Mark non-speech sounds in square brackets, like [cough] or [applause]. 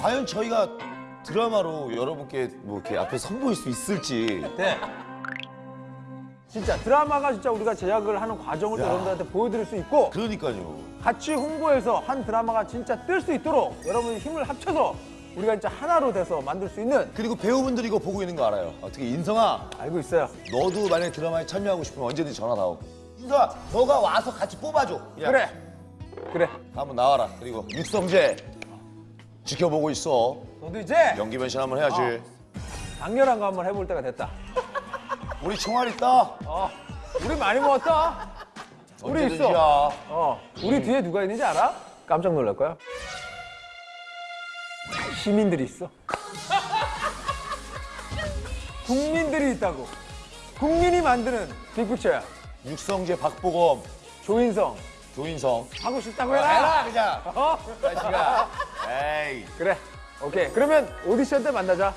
과연 저희가 드라마로 여러분께 뭐 이렇게 앞에 선보일 수 있을지. 네. 진짜 드라마가 진짜 우리가 제작을 하는 과정을 또 여러분들한테 보여드릴 수 있고 그러니까요. 같이 홍보해서 한 드라마가 진짜 뜰 수 있도록 여러분이 힘을 합쳐서 우리가 진짜 하나로 돼서 만들 수 있는 그리고 배우분들이 이거 보고 있는 거 알아요. 어떻게 인성아. 알고 있어요. 너도 만약에 드라마에 참여하고 싶으면 언제든지 전화 나오 인성아 너가 와서 같이 뽑아줘. 야, 그래. 그래. 한번 나와라. 그리고 육성재 지켜보고 있어 너도 이제 연기 변 신 한번 해야지 강렬한 거 한번 해볼 때가 됐다. 우리 총알 있다 어. 우리 많이 먹었다. 우리 있어. 어. 우리 뒤에 누가 있는지 알아? 깜짝 놀랄 거야. 시민들이 있어. [laughs] 국민들이 있다고. 국민이 만드는 빅픽처야. 육성재 박보검 조인성. 조인성 하고 싶다고 해라 해라. 그냥 어? 자식아 에이 그래. 오케이. 그러면 오디션 때 만나자.